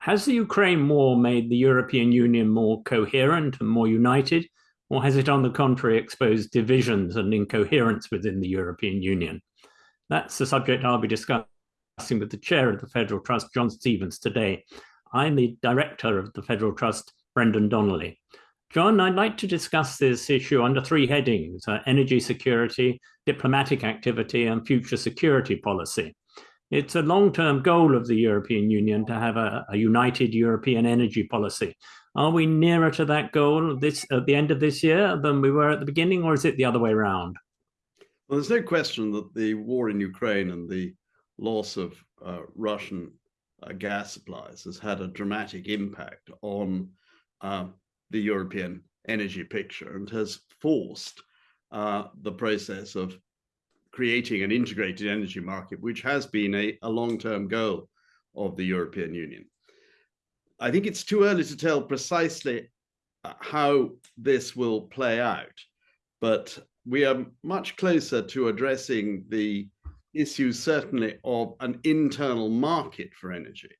Has the Ukraine war made the European Union more coherent and more united, or has it, on the contrary, exposed divisions and incoherence within the European Union? That's the subject I'll be discussing with the chair of the Federal Trust, John Stevens, today. I'm the director of the Federal Trust, Brendan Donnelly. John, I'd like to discuss this issue under three headings, uh, energy security, diplomatic activity, and future security policy. It's a long-term goal of the European Union to have a, a, united European energy policy. Are we nearer to that goal this at the end of this year than we were at the beginning, or is it the other way around? Well, there's no question that the war in Ukraine and the loss of uh, Russian uh, gas supplies has had a dramatic impact on uh, the European energy picture and has forced uh, the process of creating an integrated energy market, which has been a, a long-term goal of the European Union. I think it's too early to tell precisely uh, how this will play out, but we are much closer to addressing the issue certainly of an internal market for energy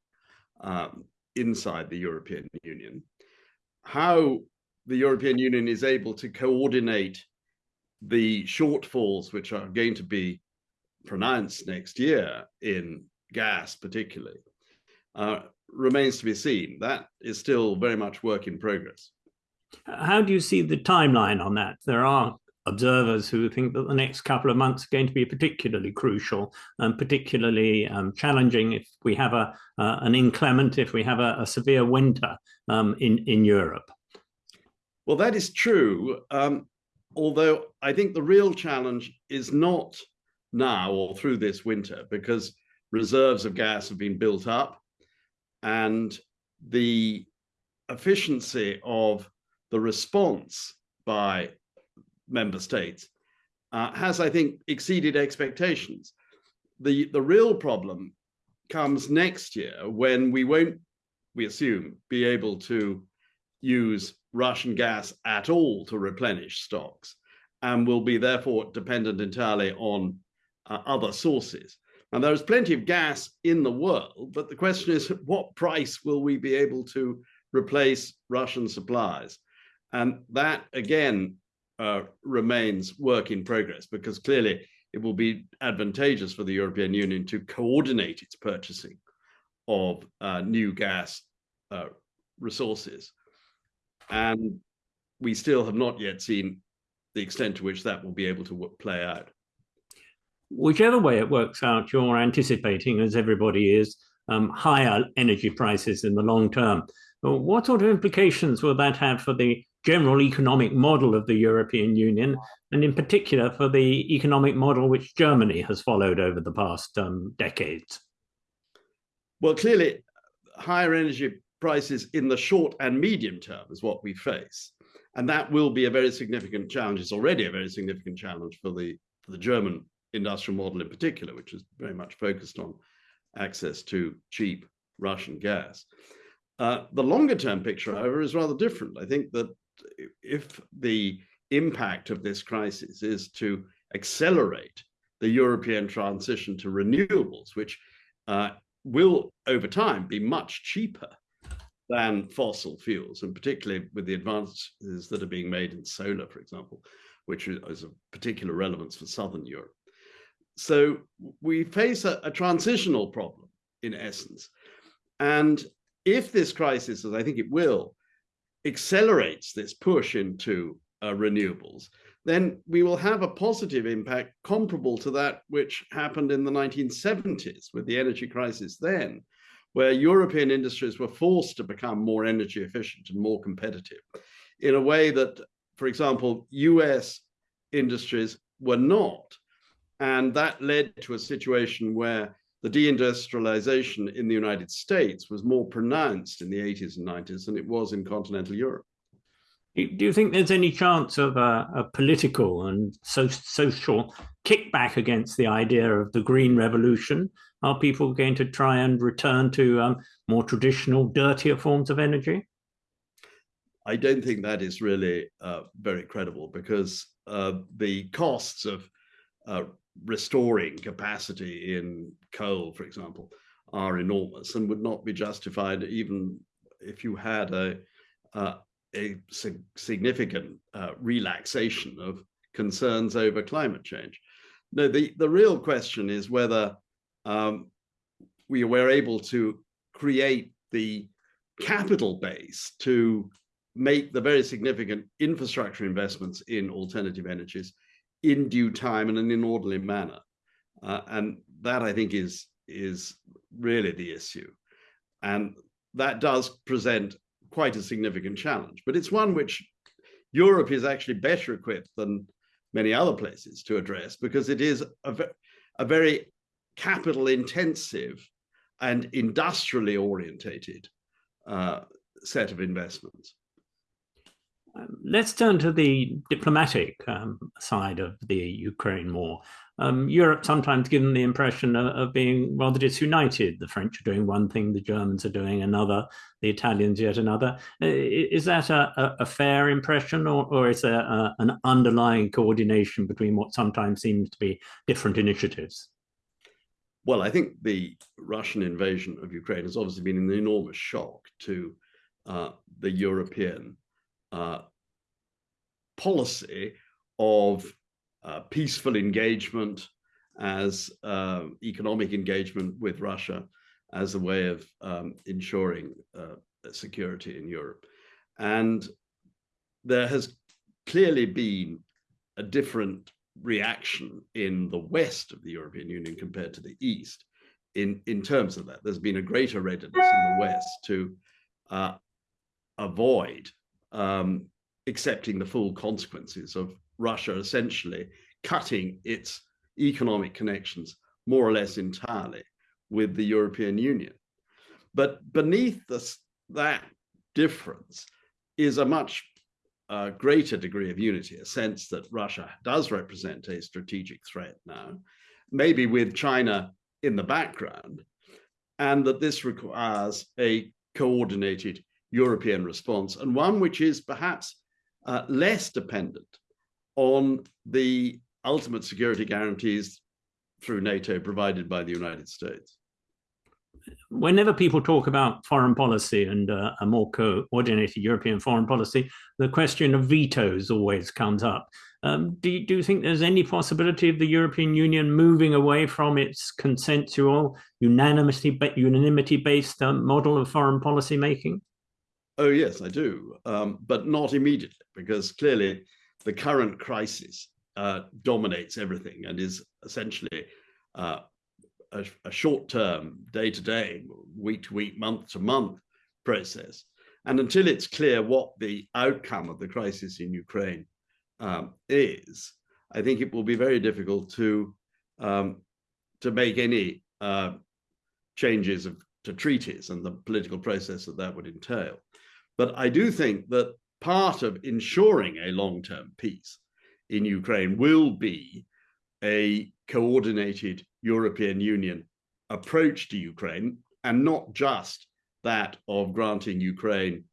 um, inside the European Union. How the European Union is able to coordinate the shortfalls which are going to be pronounced next year in gas particularly uh, remains to be seen. That is still very much work in progress. How do you see the timeline on that? There are observers who think that the next couple of months are going to be particularly crucial and particularly um, challenging if we have a uh, an inclement, if we have a, a severe winter um, in, in Europe. Well, that is true. Um, although I think the real challenge is not now or through this winter because reserves of gas have been built up and the efficiency of the response by member states uh, has, I think, exceeded expectations. The, the real problem comes next year when we won't, we assume, be able to use Russian gas at all to replenish stocks and will be therefore dependent entirely on uh, other sources. And there is plenty of gas in the world, but the question is what price will we be able to replace Russian supplies? And that again uh, remains work in progress because clearly it will be advantageous for the European Union to coordinate its purchasing of uh, new gas uh, resources. And we still have not yet seen the extent to which that will be able to play out. Whichever way it works out, you're anticipating, as everybody is, um, higher energy prices in the long term. What sort of implications will that have for the general economic model of the European Union, and in particular for the economic model which Germany has followed over the past um, decades? Well, clearly, higher energy prices in the short and medium term is what we face. And that will be a very significant challenge. It's already a very significant challenge for the, for the German industrial model in particular, which is very much focused on access to cheap Russian gas. Uh, the longer term picture, however, is rather different. I think that if the impact of this crisis is to accelerate the European transition to renewables, which uh, will over time be much cheaper than fossil fuels, and particularly with the advances that are being made in solar, for example, which is of particular relevance for Southern Europe. So we face a, a transitional problem in essence. And if this crisis, as I think it will, accelerates this push into uh, renewables, then we will have a positive impact comparable to that which happened in the 1970s with the energy crisis then, where European industries were forced to become more energy efficient and more competitive in a way that, for example, US industries were not. And that led to a situation where the deindustrialization in the United States was more pronounced in the 80s and 90s than it was in continental Europe. Do you think there's any chance of a, a political and so, social kickback against the idea of the green revolution? Are people going to try and return to um, more traditional, dirtier forms of energy? I don't think that is really uh, very credible because uh, the costs of uh, restoring capacity in coal, for example, are enormous and would not be justified even if you had a, uh, a significant uh, relaxation of concerns over climate change. No, the, the real question is whether um, we were able to create the capital base to make the very significant infrastructure investments in alternative energies in due time and in an orderly manner. Uh, and that I think is, is really the issue. And that does present quite a significant challenge, but it's one which Europe is actually better equipped than many other places to address because it is a, a very capital intensive and industrially orientated uh, set of investments. Um, let's turn to the diplomatic um, side of the Ukraine war. Um, Europe sometimes given the impression of, of, being rather disunited. The French are doing one thing, the Germans are doing another, the Italians yet another. Is that a, a fair impression or, or is there a, an underlying coordination between what sometimes seems to be different initiatives? Well, I think the Russian invasion of Ukraine has obviously been an enormous shock to uh, the European uh, policy of uh, peaceful engagement as uh, economic engagement with Russia as a way of um, ensuring uh, security in Europe. And there has clearly been a different reaction in the west of the European Union compared to the east in, in terms of that. There's been a greater readiness in the west to uh, avoid um, accepting the full consequences of Russia essentially cutting its economic connections more or less entirely with the European Union. But beneath this, that difference is a much uh, greater degree of unity, a sense that Russia does represent a strategic threat now, maybe with China in the background, and that this requires a coordinated European response and one which is perhaps uh, less dependent on the ultimate security guarantees through NATO provided by the United States. Whenever people talk about foreign policy and uh, a more coordinated European foreign policy, the question of vetoes always comes up. Um, do, you, do you think there's any possibility of the European Union moving away from its consensual, unanimity-based um, model of foreign policy making? Oh, yes, I do, um, but not immediately, because clearly the current crisis uh, dominates everything and is essentially uh, a, a short-term, day-to-day, week-to-week, month-to-month process. And until it's clear what the outcome of the crisis in Ukraine um, is, I think it will be very difficult to um, to make any uh, changes of, to treaties and the political process that that would entail. But I do think that part of ensuring a long-term peace in Ukraine will be a coordinated European Union approach to Ukraine and not just that of granting Ukraine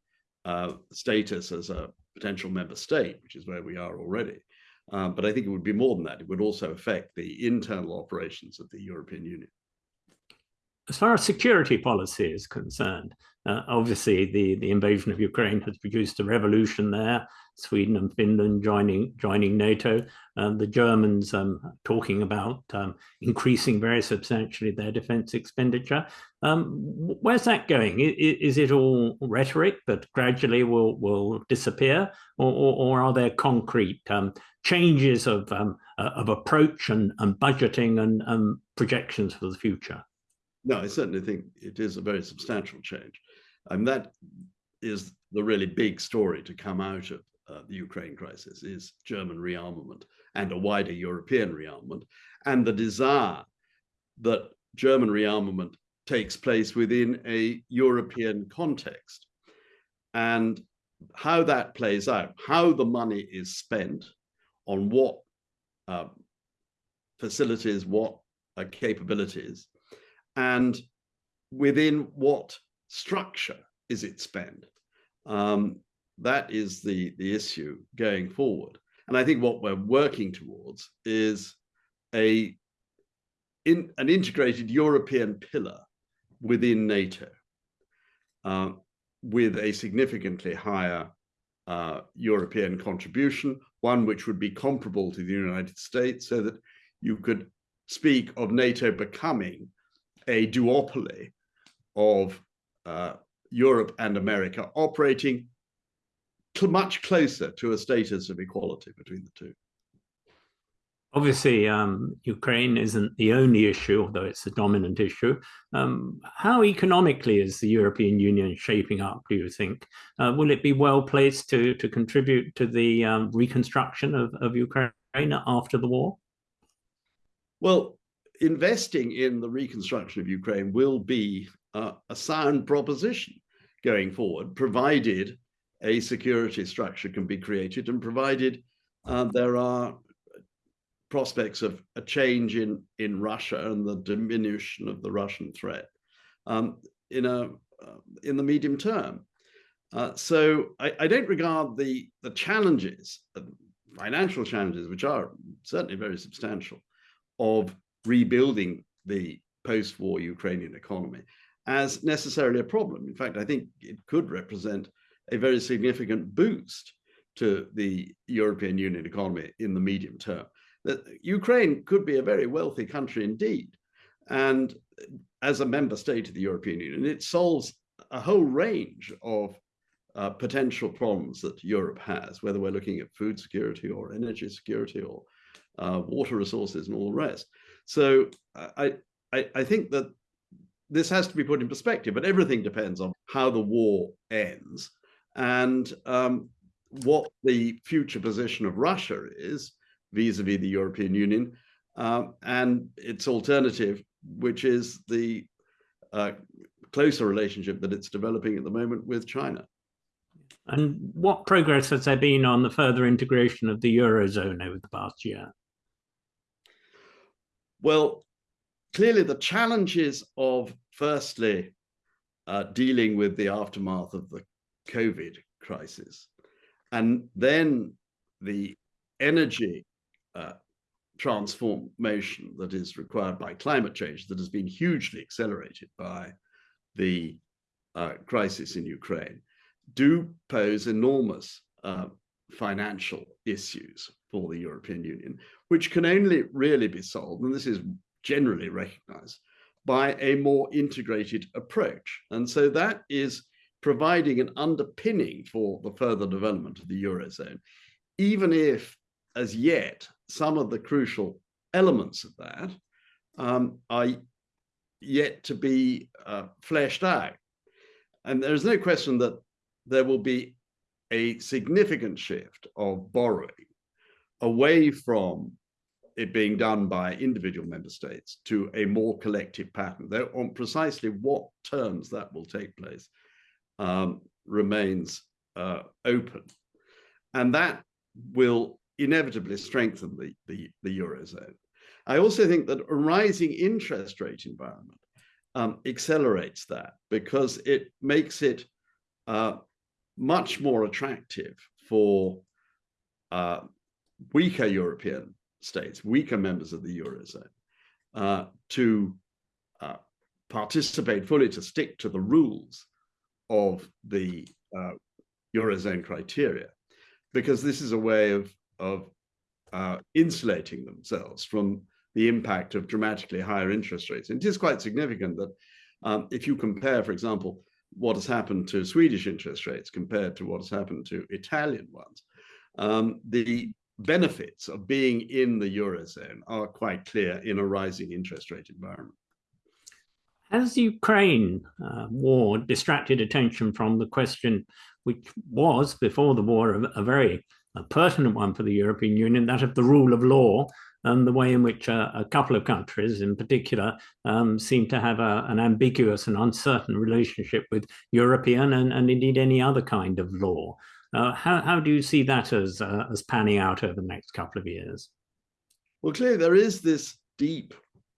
uh, status as a potential member state, which is where we are already. Um, but I think it would be more than that. It would also affect the internal operations of the European Union. As far as security policy is concerned, uh, obviously the, the invasion of Ukraine has produced a revolution there. Sweden and Finland joining joining NATO, um, the Germans um, talking about um, increasing very substantially their defense expenditure. Um, where's that going? Is, is, it all rhetoric that gradually will will disappear, or, or, or are there concrete um, changes of um, uh, of approach and, and budgeting and projections for the future? No, I certainly think it is a very substantial change. And that is the really big story to come out of uh, the Ukraine crisis is German rearmament and a wider European rearmament and the desire that German rearmament takes place within a European context. And how that plays out, how the money is spent on what uh, facilities, what uh, capabilities, and within what structure is it spent? Um, that is the, the issue going forward. And I think what we're working towards is a in, an integrated European pillar within NATO uh, with a significantly higher uh, European contribution, one which would be comparable to the United States, so that you could speak of NATO becoming a duopoly of uh, Europe and America operating much closer to a status of equality between the two. Obviously, um, Ukraine isn't the only issue, although it's a dominant issue. Um, how economically is the European Union shaping up, do you think? Uh, will it be well placed to, to contribute to the um, reconstruction of, of Ukraine after the war? Well, investing in the reconstruction of Ukraine will be uh, a sound proposition going forward, provided a security structure can be created and provided uh, there are prospects of a change in, in Russia and the diminution of the Russian threat um, in, a, uh, in the medium term. Uh, so I, I, don't regard the, the challenges, uh, financial challenges, which are certainly very substantial, of rebuilding the post-war Ukrainian economy as necessarily a problem. In fact, I think it could represent a very significant boost to the European Union economy in the medium term. That Ukraine could be a very wealthy country indeed. And as a member state of the European Union, it solves a whole range of uh, potential problems that Europe has, whether we're looking at food security or energy security or uh, water resources and all the rest. So I, I, I think that this has to be put in perspective, but everything depends on how the war ends and um, what the future position of Russia is vis-a-vis -vis the European Union uh, and its alternative, which is the uh, closer relationship that it's developing at the moment with China. And what progress has there been on the further integration of the Eurozone over the past year? Well, clearly the challenges of firstly uh, dealing with the aftermath of the COVID crisis and then the energy uh, transformation that is required by climate change that has been hugely accelerated by the uh, crisis in Ukraine do pose enormous uh, financial issues for the European Union, which can only really be solved, and this is generally recognized by a more integrated approach. And so that is providing an underpinning for the further development of the Eurozone, even if as yet some of the crucial elements of that um, are yet to be uh, fleshed out. And there's no question that there will be a significant shift of borrowing away from it being done by individual member states to a more collective pattern. Though on precisely what terms that will take place um, remains uh, open. And that will inevitably strengthen the, the, the Eurozone. I also think that a rising interest rate environment um, accelerates that because it makes it uh, much more attractive for uh, weaker European states, weaker members of the Eurozone, uh, to uh, participate fully, to stick to the rules of the uh, Eurozone criteria, because this is a way of, of uh, insulating themselves from the impact of dramatically higher interest rates. And it is quite significant that um, if you compare, for example, what has happened to Swedish interest rates compared to what has happened to Italian ones, um, the benefits of being in the Eurozone are quite clear in a rising interest rate environment. Has the Ukraine uh, war distracted attention from the question, which was before the war a, very a pertinent one for the European Union, that of the rule of law and the way in which uh, a couple of countries in particular um, seem to have a, an ambiguous and uncertain relationship with European and, and indeed any other kind of law. Uh, how, how do you see that as, uh, as panning out over the next couple of years? Well, clearly there is this deep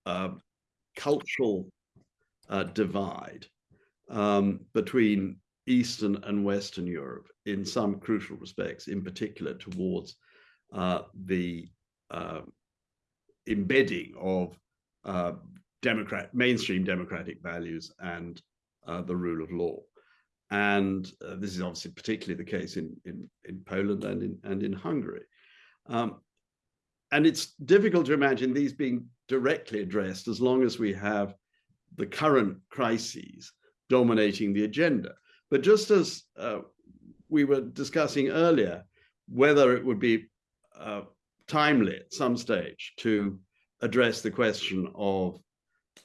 uh, cultural uh, divide um, between Eastern and Western Europe in some crucial respects, in particular towards uh, the uh, embedding of democrat mainstream democratic values and uh, the rule of law. And uh, this is obviously particularly the case in, in, in Poland and in, and in Hungary. Um, and it's difficult to imagine these being directly addressed as long as we have the current crises dominating the agenda. But just as uh, we were discussing earlier, whether it would be uh, timely at some stage to address the question of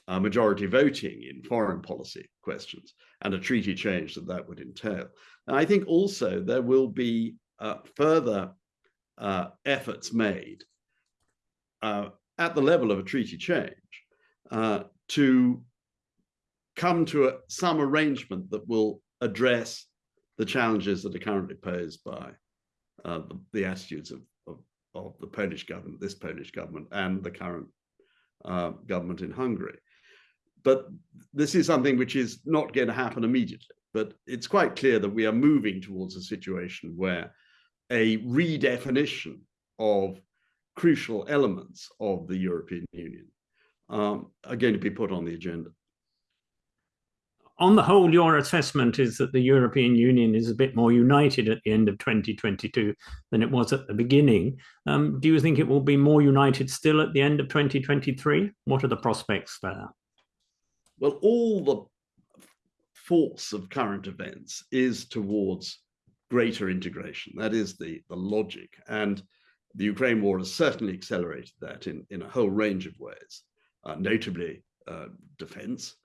uh, majority voting in foreign policy questions and a treaty change that that would entail. And I think also there will be uh, further uh, efforts made uh, at the level of a treaty change uh, to come to a, some arrangement that will address the challenges that are currently posed by uh, the, the, attitudes of, of, of, the Polish government, this Polish government, and the current government in Hungary. But this is something which is not going to happen immediately. But it's quite clear that we are moving towards a situation where a redefinition of crucial elements of the European Union um, are going to be put on the agenda. On the whole, your assessment is that the European Union is a bit more united at the end of 2022 than it was at the beginning. Um, do you think it will be more united still at the end of 2023? What are the prospects there? Well, all the force of current events is towards greater integration. That is the, the logic. And the Ukraine war has certainly accelerated that in, in a whole range of ways, uh, notably uh, defense,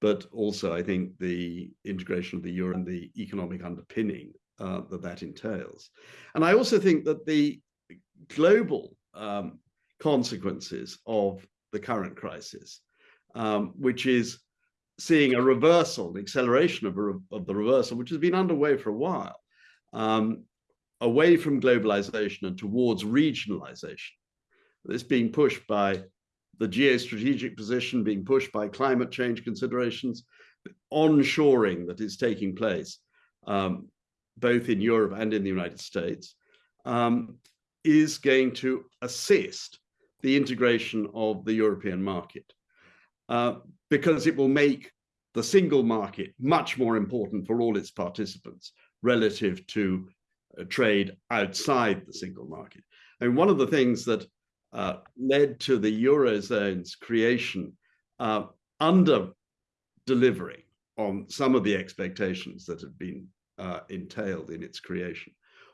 but also I think the integration of the euro and the economic underpinning uh, that that entails. And I also think that the global um, consequences of the current crisis, um, which is seeing a reversal, the acceleration of, a, of the reversal, which has been underway for a while, um, away from globalization and towards regionalization. This being pushed by the geostrategic position, being pushed by climate change considerations, onshoring that is taking place um, both in Europe and in the United States, um, is going to assist the integration of the European market uh, because it will make the single market much more important for all its participants relative to trade outside the single market. And one of the things that uh, led to the Eurozone's creation uh, under delivering on some of the expectations that had been uh, entailed in its creation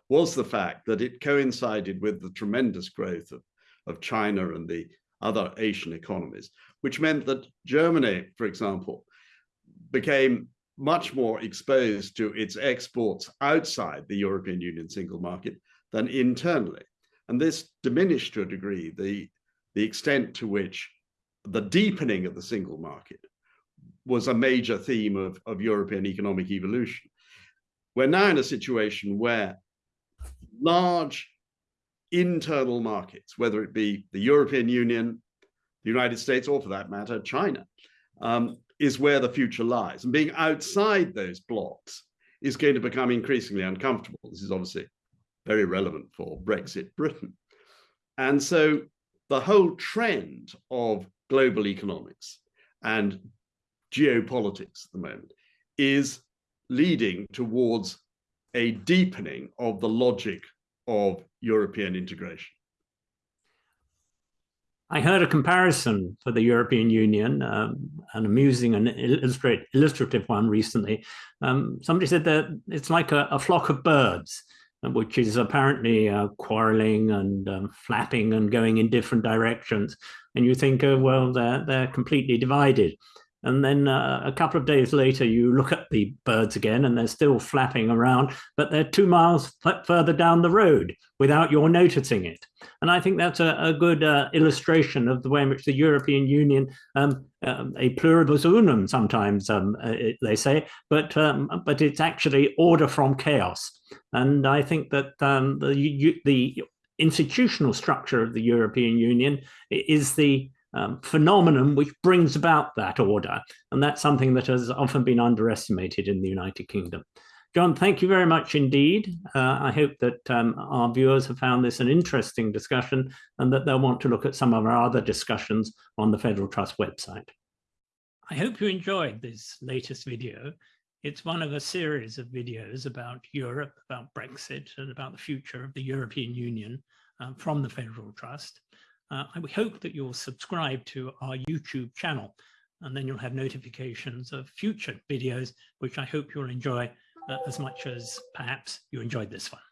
was the fact that it coincided with the tremendous growth of, of China and the other Asian economies, which meant that Germany, for example, became much more exposed to its exports outside the European Union single market than internally. And this diminished to a degree the, the extent to which the deepening of the single market was a major theme of, of European economic evolution. We're now in a situation where large internal markets, whether it be the European Union, the United States, or for that matter, China, um, is where the future lies. And being outside those blocks is going to become increasingly uncomfortable. This is obviously very relevant for Brexit Britain. And so the whole trend of global economics and geopolitics at the moment is leading towards a deepening of the logic of European integration. I heard a comparison for the European Union, um, an amusing and illustrative one recently. Um, somebody said that it's like a, a flock of birds, uh, which is apparently uh, quarreling and um, flapping and going in different directions. And you think, oh, well, they're, they're completely divided. And then uh, a couple of days later, you look at the birds again and they're still flapping around, but they're two miles further down the road without your noticing it. And I think that's a, a good uh, illustration of the way in which the European Union, um, um, a pluribus unum sometimes um, uh, it, they say, but, um, but it's actually order from chaos. And I think that um, the, the institutional structure of the European Union is the um, phenomenon which brings about that order. And that's something that has often been underestimated in the United Kingdom. John, thank you very much indeed. Uh, I hope that um, our viewers have found this an interesting discussion and that they'll want to look at some of our other discussions on the Federal Trust website. I hope you enjoyed this latest video. It's one of a series of videos about Europe, about Brexit, and about the future of the European Union uh, from the Federal Trust. Uh, I hope that you'll subscribe to our YouTube channel, and then you'll have notifications of future videos, which I hope you'll enjoy uh, as much as perhaps you enjoyed this one.